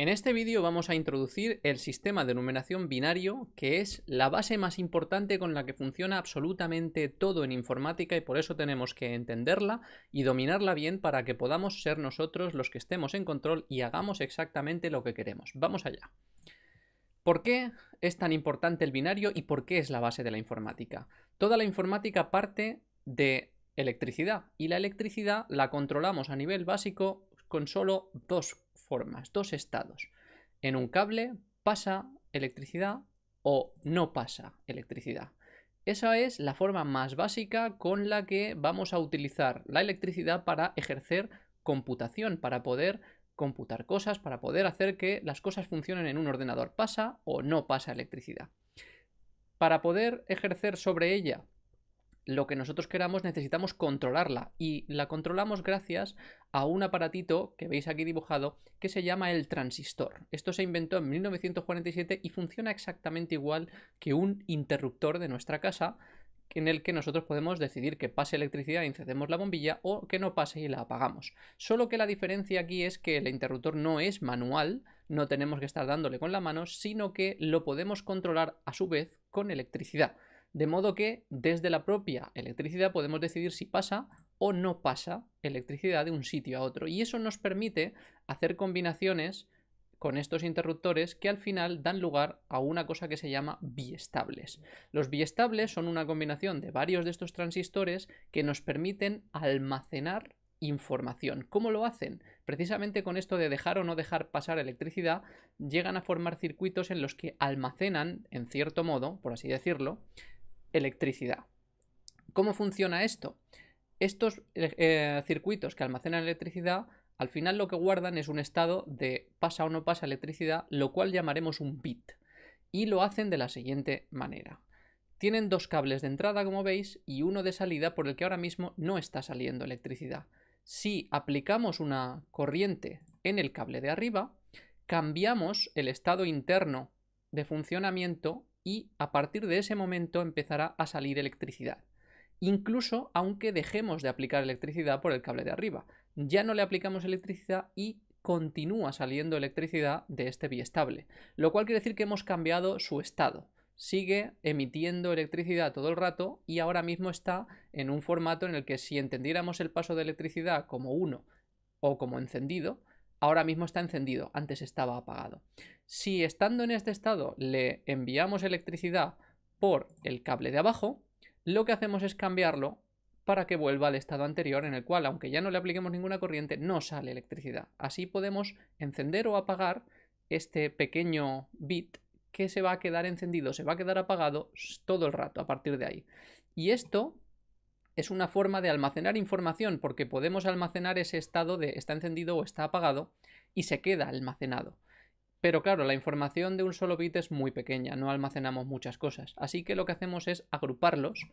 En este vídeo vamos a introducir el sistema de numeración binario, que es la base más importante con la que funciona absolutamente todo en informática y por eso tenemos que entenderla y dominarla bien para que podamos ser nosotros los que estemos en control y hagamos exactamente lo que queremos. Vamos allá. ¿Por qué es tan importante el binario y por qué es la base de la informática? Toda la informática parte de electricidad y la electricidad la controlamos a nivel básico con solo dos formas, dos estados. En un cable pasa electricidad o no pasa electricidad. Esa es la forma más básica con la que vamos a utilizar la electricidad para ejercer computación, para poder computar cosas, para poder hacer que las cosas funcionen en un ordenador. Pasa o no pasa electricidad. Para poder ejercer sobre ella lo que nosotros queramos necesitamos controlarla y la controlamos gracias a un aparatito que veis aquí dibujado que se llama el transistor. Esto se inventó en 1947 y funciona exactamente igual que un interruptor de nuestra casa en el que nosotros podemos decidir que pase electricidad y encendemos la bombilla o que no pase y la apagamos. Solo que la diferencia aquí es que el interruptor no es manual, no tenemos que estar dándole con la mano, sino que lo podemos controlar a su vez con electricidad. De modo que desde la propia electricidad podemos decidir si pasa o no pasa electricidad de un sitio a otro. Y eso nos permite hacer combinaciones con estos interruptores que al final dan lugar a una cosa que se llama biestables. Los biestables son una combinación de varios de estos transistores que nos permiten almacenar información. ¿Cómo lo hacen? Precisamente con esto de dejar o no dejar pasar electricidad, llegan a formar circuitos en los que almacenan, en cierto modo, por así decirlo, electricidad. ¿Cómo funciona esto? Estos eh, circuitos que almacenan electricidad al final lo que guardan es un estado de pasa o no pasa electricidad, lo cual llamaremos un bit. Y lo hacen de la siguiente manera. Tienen dos cables de entrada, como veis, y uno de salida por el que ahora mismo no está saliendo electricidad. Si aplicamos una corriente en el cable de arriba, cambiamos el estado interno de funcionamiento y a partir de ese momento empezará a salir electricidad. Incluso aunque dejemos de aplicar electricidad por el cable de arriba. Ya no le aplicamos electricidad y continúa saliendo electricidad de este biestable. Lo cual quiere decir que hemos cambiado su estado. Sigue emitiendo electricidad todo el rato y ahora mismo está en un formato en el que si entendiéramos el paso de electricidad como 1 o como encendido, ahora mismo está encendido, antes estaba apagado. Si estando en este estado le enviamos electricidad por el cable de abajo, lo que hacemos es cambiarlo para que vuelva al estado anterior en el cual, aunque ya no le apliquemos ninguna corriente, no sale electricidad. Así podemos encender o apagar este pequeño bit que se va a quedar encendido, se va a quedar apagado todo el rato a partir de ahí. Y esto es una forma de almacenar información porque podemos almacenar ese estado de está encendido o está apagado y se queda almacenado. Pero claro, la información de un solo bit es muy pequeña, no almacenamos muchas cosas. Así que lo que hacemos es agruparlos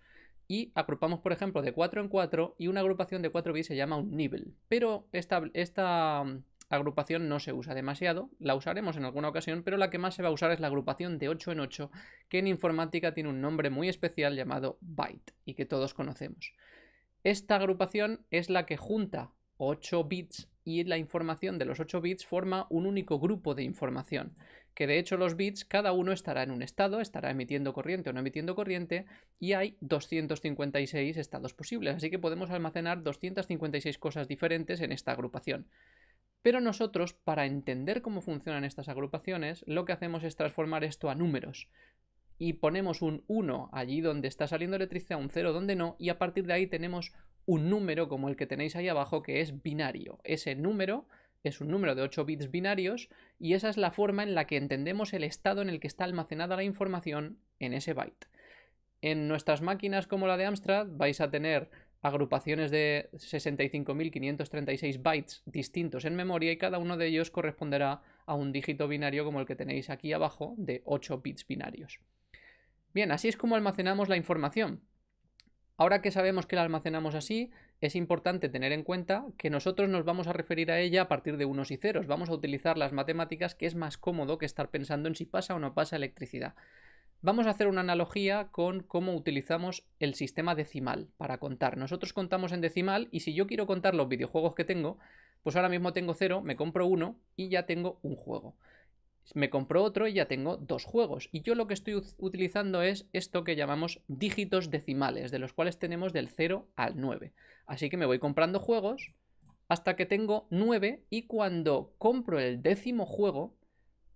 y agrupamos, por ejemplo, de 4 en 4 y una agrupación de 4 bits se llama un nibble. Pero esta, esta agrupación no se usa demasiado, la usaremos en alguna ocasión, pero la que más se va a usar es la agrupación de 8 en 8, que en informática tiene un nombre muy especial llamado byte y que todos conocemos. Esta agrupación es la que junta 8 bits y la información de los 8 bits forma un único grupo de información, que de hecho los bits cada uno estará en un estado, estará emitiendo corriente o no emitiendo corriente y hay 256 estados posibles, así que podemos almacenar 256 cosas diferentes en esta agrupación. Pero nosotros, para entender cómo funcionan estas agrupaciones, lo que hacemos es transformar esto a números. Y ponemos un 1 allí donde está saliendo electricidad, un 0 donde no, y a partir de ahí tenemos un número como el que tenéis ahí abajo que es binario. Ese número es un número de 8 bits binarios y esa es la forma en la que entendemos el estado en el que está almacenada la información en ese byte. En nuestras máquinas como la de Amstrad vais a tener agrupaciones de 65.536 bytes distintos en memoria y cada uno de ellos corresponderá a un dígito binario como el que tenéis aquí abajo de 8 bits binarios. Bien, así es como almacenamos la información. Ahora que sabemos que la almacenamos así, es importante tener en cuenta que nosotros nos vamos a referir a ella a partir de unos y ceros. Vamos a utilizar las matemáticas que es más cómodo que estar pensando en si pasa o no pasa electricidad. Vamos a hacer una analogía con cómo utilizamos el sistema decimal para contar. Nosotros contamos en decimal y si yo quiero contar los videojuegos que tengo, pues ahora mismo tengo 0, me compro uno y ya tengo un juego. Me compro otro y ya tengo dos juegos. Y yo lo que estoy utilizando es esto que llamamos dígitos decimales, de los cuales tenemos del 0 al 9. Así que me voy comprando juegos hasta que tengo 9 y cuando compro el décimo juego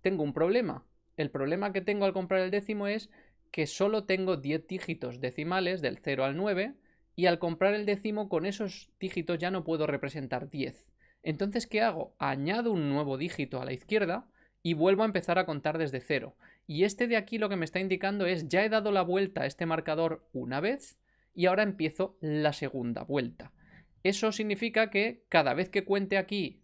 tengo un problema. El problema que tengo al comprar el décimo es que solo tengo 10 dígitos decimales del 0 al 9 y al comprar el décimo con esos dígitos ya no puedo representar 10. Entonces, ¿qué hago? Añado un nuevo dígito a la izquierda y vuelvo a empezar a contar desde 0. Y este de aquí lo que me está indicando es ya he dado la vuelta a este marcador una vez y ahora empiezo la segunda vuelta. Eso significa que cada vez que cuente aquí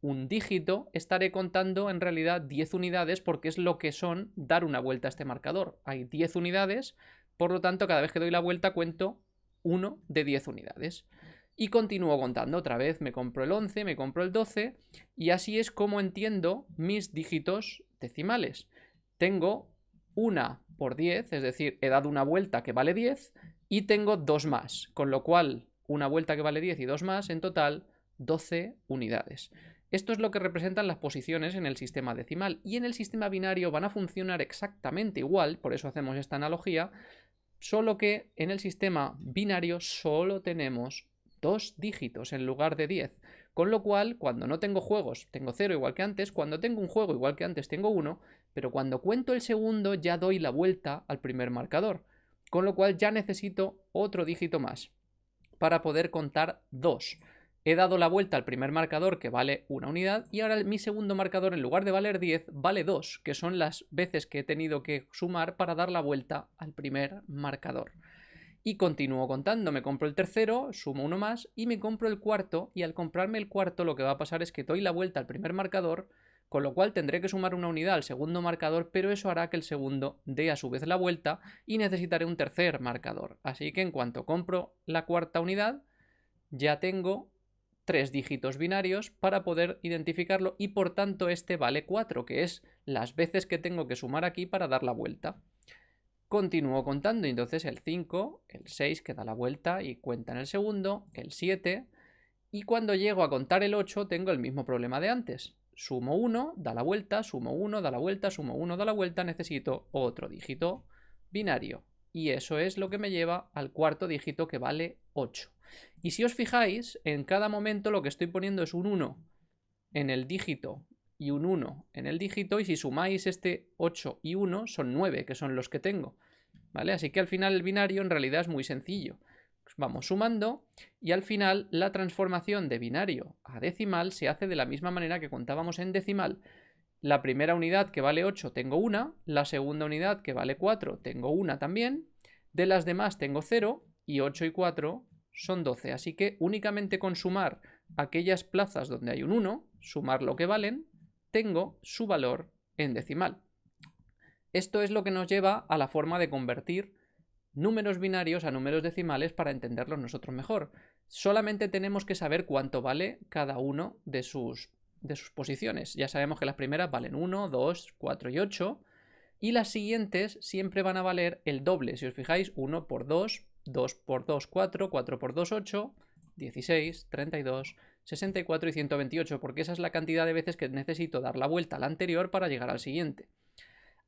un dígito, estaré contando en realidad 10 unidades porque es lo que son dar una vuelta a este marcador. Hay 10 unidades, por lo tanto cada vez que doy la vuelta cuento 1 de 10 unidades. Y continúo contando otra vez, me compro el 11, me compro el 12 y así es como entiendo mis dígitos decimales. Tengo una por 10, es decir, he dado una vuelta que vale 10 y tengo dos más, con lo cual una vuelta que vale 10 y dos más, en total 12 unidades. Esto es lo que representan las posiciones en el sistema decimal y en el sistema binario van a funcionar exactamente igual, por eso hacemos esta analogía, solo que en el sistema binario solo tenemos dos dígitos en lugar de 10, con lo cual cuando no tengo juegos tengo 0 igual que antes, cuando tengo un juego igual que antes tengo 1, pero cuando cuento el segundo ya doy la vuelta al primer marcador, con lo cual ya necesito otro dígito más para poder contar 2. He dado la vuelta al primer marcador que vale una unidad y ahora mi segundo marcador en lugar de valer 10 vale 2, que son las veces que he tenido que sumar para dar la vuelta al primer marcador. Y continúo contando, me compro el tercero, sumo uno más y me compro el cuarto y al comprarme el cuarto lo que va a pasar es que doy la vuelta al primer marcador, con lo cual tendré que sumar una unidad al segundo marcador, pero eso hará que el segundo dé a su vez la vuelta y necesitaré un tercer marcador. Así que en cuanto compro la cuarta unidad, ya tengo tres dígitos binarios para poder identificarlo y por tanto este vale 4, que es las veces que tengo que sumar aquí para dar la vuelta. Continúo contando, entonces el 5, el 6 que da la vuelta y cuenta en el segundo, el 7, y cuando llego a contar el 8 tengo el mismo problema de antes. Sumo 1, da la vuelta, sumo 1, da la vuelta, sumo 1, da la vuelta, necesito otro dígito binario. Y eso es lo que me lleva al cuarto dígito que vale 8. Y si os fijáis, en cada momento lo que estoy poniendo es un 1 en el dígito y un 1 en el dígito, y si sumáis este 8 y 1 son 9, que son los que tengo. ¿Vale? Así que al final el binario en realidad es muy sencillo. Vamos sumando y al final la transformación de binario a decimal se hace de la misma manera que contábamos en decimal. La primera unidad que vale 8 tengo una, la segunda unidad que vale 4 tengo una también, de las demás tengo 0 y 8 y 4 son 12. Así que únicamente con sumar aquellas plazas donde hay un 1, sumar lo que valen, tengo su valor en decimal. Esto es lo que nos lleva a la forma de convertir números binarios a números decimales para entenderlos nosotros mejor. Solamente tenemos que saber cuánto vale cada uno de sus, de sus posiciones. Ya sabemos que las primeras valen 1, 2, 4 y 8. Y las siguientes siempre van a valer el doble. Si os fijáis, 1 por 2 2 por 2, 4, 4 por 2, 8, 16, 32, 64 y 128, porque esa es la cantidad de veces que necesito dar la vuelta al anterior para llegar al siguiente.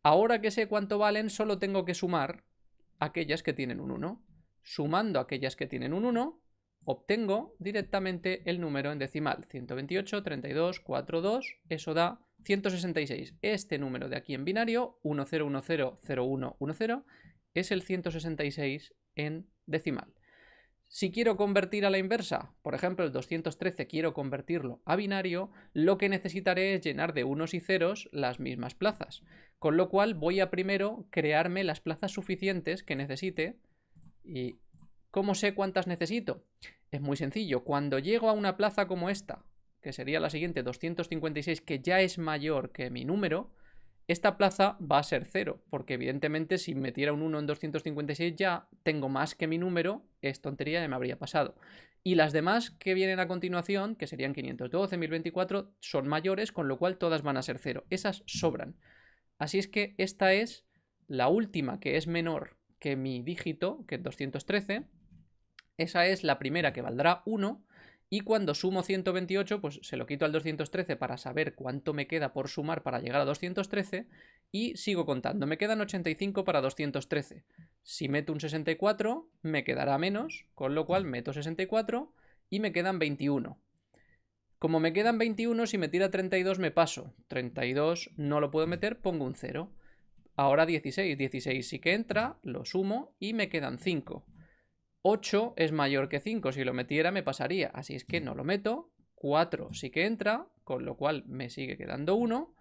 Ahora que sé cuánto valen, solo tengo que sumar aquellas que tienen un 1. Sumando aquellas que tienen un 1, obtengo directamente el número en decimal. 128, 32, 4, 2, eso da 166. Este número de aquí en binario, 10100110, es el 166 en decimal. Si quiero convertir a la inversa, por ejemplo el 213 quiero convertirlo a binario, lo que necesitaré es llenar de unos y ceros las mismas plazas. Con lo cual voy a primero crearme las plazas suficientes que necesite. ¿Y cómo sé cuántas necesito? Es muy sencillo. Cuando llego a una plaza como esta, que sería la siguiente 256, que ya es mayor que mi número, esta plaza va a ser 0, porque evidentemente si metiera un 1 en 256 ya tengo más que mi número, es tontería, ya me habría pasado. Y las demás que vienen a continuación, que serían 512, 1024, son mayores, con lo cual todas van a ser 0. Esas sobran. Así es que esta es la última que es menor que mi dígito, que es 213. Esa es la primera que valdrá 1 Y cuando sumo 128, pues se lo quito al 213 para saber cuánto me queda por sumar para llegar a 213 y sigo contando. Me quedan 85 para 213. Si meto un 64, me quedará menos, con lo cual meto 64 y me quedan 21. Como me quedan 21, si me tira 32 me paso. 32 no lo puedo meter, pongo un 0. Ahora 16. 16 sí que entra, lo sumo y me quedan 5. 8 es mayor que 5, si lo metiera me pasaría, así es que no lo meto. 4 sí que entra, con lo cual me sigue quedando 1.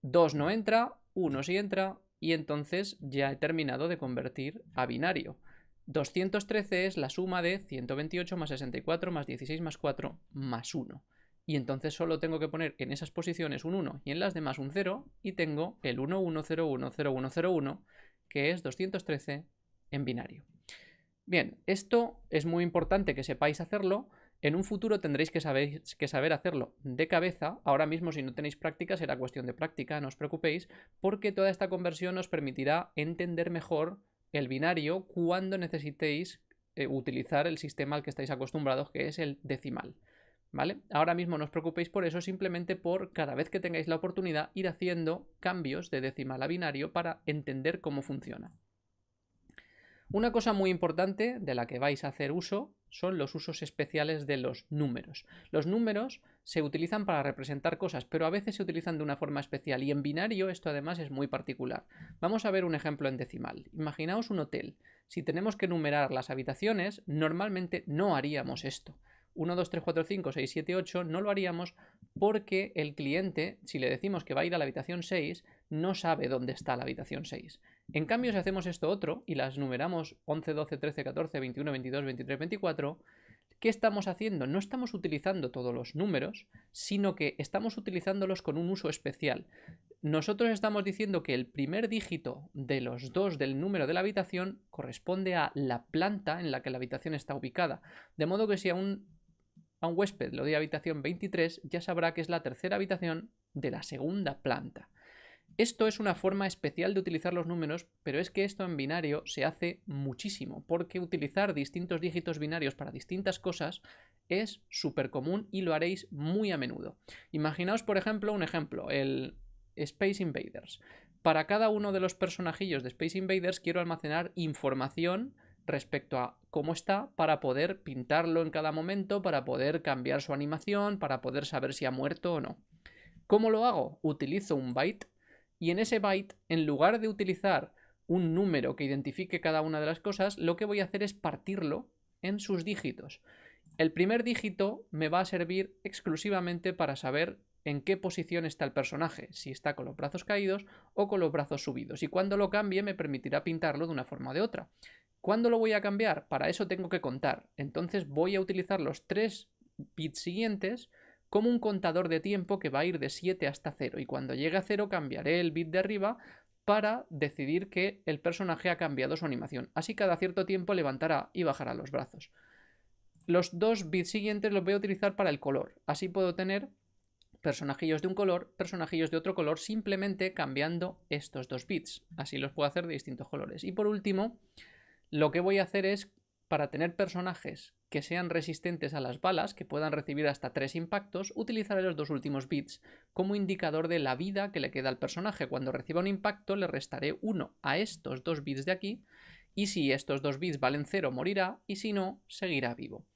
2 no entra, 1 sí entra, y entonces ya he terminado de convertir a binario. 213 es la suma de 128 más 64 más 16 más 4 más 1. Y entonces solo tengo que poner en esas posiciones un 1 y en las demás un 0 y tengo el 11010101, que es 213 en binario. Bien, esto es muy importante que sepáis hacerlo. En un futuro tendréis que saber, hacerlo de cabeza. Ahora mismo, si no tenéis práctica, será cuestión de práctica, no os preocupéis, porque toda esta conversión os permitirá entender mejor el binario cuando necesitéis eh, utilizar el sistema al que estáis acostumbrados, que es el decimal. ¿Vale? Ahora mismo no os preocupéis por eso, simplemente por cada vez que tengáis la oportunidad ir haciendo cambios de decimal a binario para entender cómo funciona. Una cosa muy importante de la que vais a hacer uso son los usos especiales de los números. Los números se utilizan para representar cosas, pero a veces se utilizan de una forma especial y en binario esto además es muy particular. Vamos a ver un ejemplo en decimal. Imaginaos un hotel. Si tenemos que numerar las habitaciones, normalmente no haríamos esto. 1, 2, 3, 4, 5, 6, 7, 8 no lo haríamos porque el cliente, si le decimos que va a ir a la habitación 6, no sabe dónde está la habitación 6. En cambio, si hacemos esto otro y las numeramos 11, 12, 13, 14, 21, 22, 23, 24, ¿qué estamos haciendo? No estamos utilizando todos los números, sino que estamos utilizándolos con un uso especial. Nosotros estamos diciendo que el primer dígito de los dos del número de la habitación corresponde a la planta en la que la habitación está ubicada. De modo que si a un, a un huésped le doy habitación 23, ya sabrá que es la tercera habitación de la segunda planta. Esto es una forma especial de utilizar los números, pero es que esto en binario se hace muchísimo, porque utilizar distintos dígitos binarios para distintas cosas es súper común y lo haréis muy a menudo. Imaginaos, por ejemplo, un ejemplo, el Space Invaders. Para cada uno de los personajillos de Space Invaders quiero almacenar información respecto a cómo está para poder pintarlo en cada momento, para poder cambiar su animación, para poder saber si ha muerto o no. ¿Cómo lo hago? Utilizo un byte y en ese byte, en lugar de utilizar un número que identifique cada una de las cosas, lo que voy a hacer es partirlo en sus dígitos. El primer dígito me va a servir exclusivamente para saber en qué posición está el personaje, si está con los brazos caídos o con los brazos subidos. Y cuando lo cambie me permitirá pintarlo de una forma o de otra. ¿Cuándo lo voy a cambiar? Para eso tengo que contar. Entonces voy a utilizar los tres bits siguientes como un contador de tiempo que va a ir de 7 hasta 0 y cuando llegue a 0 cambiaré el bit de arriba para decidir que el personaje ha cambiado su animación. Así cada cierto tiempo levantará y bajará los brazos. Los dos bits siguientes los voy a utilizar para el color. Así puedo tener personajillos de un color, personajillos de otro color, simplemente cambiando estos dos bits. Así los puedo hacer de distintos colores. Y por último, lo que voy a hacer es, para tener personajes que sean resistentes a las balas, que puedan recibir hasta tres impactos, utilizaré los dos últimos bits como indicador de la vida que le queda al personaje. Cuando reciba un impacto le restaré 1 a estos dos bits de aquí, y si estos dos bits valen 0 morirá, y si no, seguirá vivo.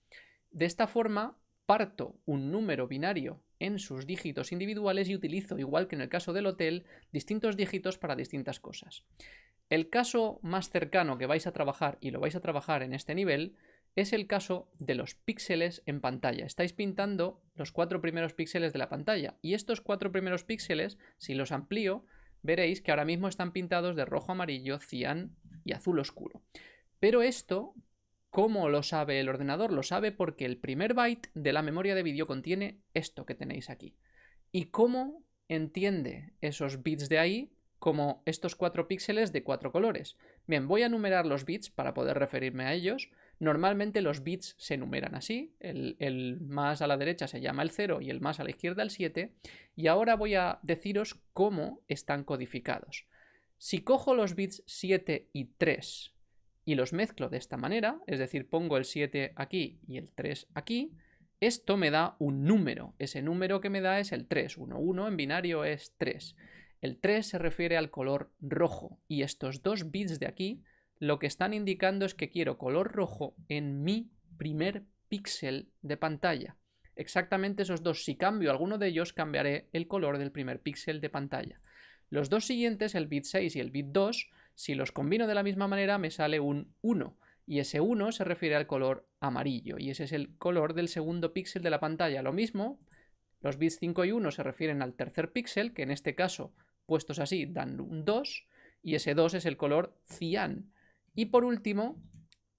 De esta forma, parto un número binario en sus dígitos individuales y utilizo, igual que en el caso del hotel, distintos dígitos para distintas cosas. El caso más cercano que vais a trabajar, y lo vais a trabajar en este nivel, es el caso de los píxeles en pantalla. Estáis pintando los cuatro primeros píxeles de la pantalla y estos cuatro primeros píxeles, si los amplío, veréis que ahora mismo están pintados de rojo, amarillo, cian y azul oscuro. Pero esto, ¿cómo lo sabe el ordenador? Lo sabe porque el primer byte de la memoria de vídeo contiene esto que tenéis aquí. ¿Y cómo entiende esos bits de ahí como estos cuatro píxeles de cuatro colores? Bien, voy a numerar los bits para poder referirme a ellos. Normalmente los bits se numeran así, el, más a la derecha se llama el 0 y el más a la izquierda el 7, y ahora voy a deciros cómo están codificados. Si cojo los bits 7 y 3 y los mezclo de esta manera, es decir, pongo el 7 aquí y el 3 aquí, Esto me da un número. Ese número que me da es el 3. 1, 1 en binario es 3. El 3 se refiere al color rojo y estos dos bits de aquí lo que están indicando es que quiero color rojo en mi primer píxel de pantalla. Exactamente esos dos. Si cambio alguno de ellos, cambiaré el color del primer píxel de pantalla. Los dos siguientes, el bit 6 y el bit 2, si los combino de la misma manera me sale un 1. Y ese 1 se refiere al color amarillo. Y ese es el color del segundo píxel de la pantalla. Lo mismo, los bits 5 y 1 se refieren al tercer píxel, que en este caso, puestos así, dan un 2. Y ese 2 es el color cian. Y por último,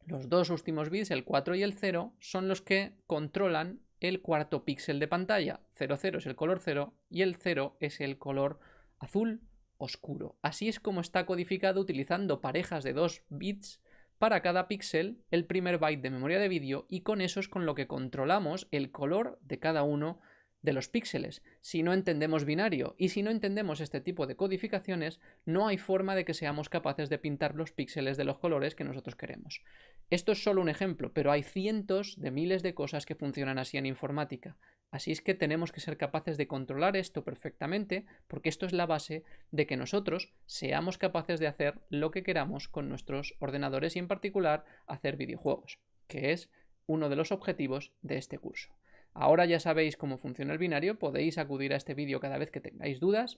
los dos últimos bits, el 4 y el 0, son los que controlan el cuarto píxel de pantalla. 00 es el color 0 y el 0 es el color azul oscuro. Así es como está codificado utilizando parejas de 2 bits para cada píxel, el primer byte de memoria de vídeo y con eso es con lo que controlamos el color de cada uno de los píxeles. Si no entendemos binario y si no entendemos este tipo de codificaciones, no hay forma de que seamos capaces de pintar los píxeles de los colores que nosotros queremos. Esto es solo un ejemplo, pero hay cientos de miles de cosas que funcionan así en informática. Así es que tenemos que ser capaces de controlar esto perfectamente, porque esto es la base de que nosotros seamos capaces de hacer lo que queramos con nuestros ordenadores y en particular hacer videojuegos, que es uno de los objetivos de este curso. Ahora ya sabéis cómo funciona el binario, podéis acudir a este vídeo cada vez que tengáis dudas,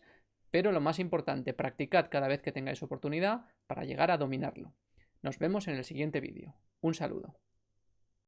pero lo más importante, practicad cada vez que tengáis oportunidad para llegar a dominarlo. Nos vemos en el siguiente vídeo. Un saludo.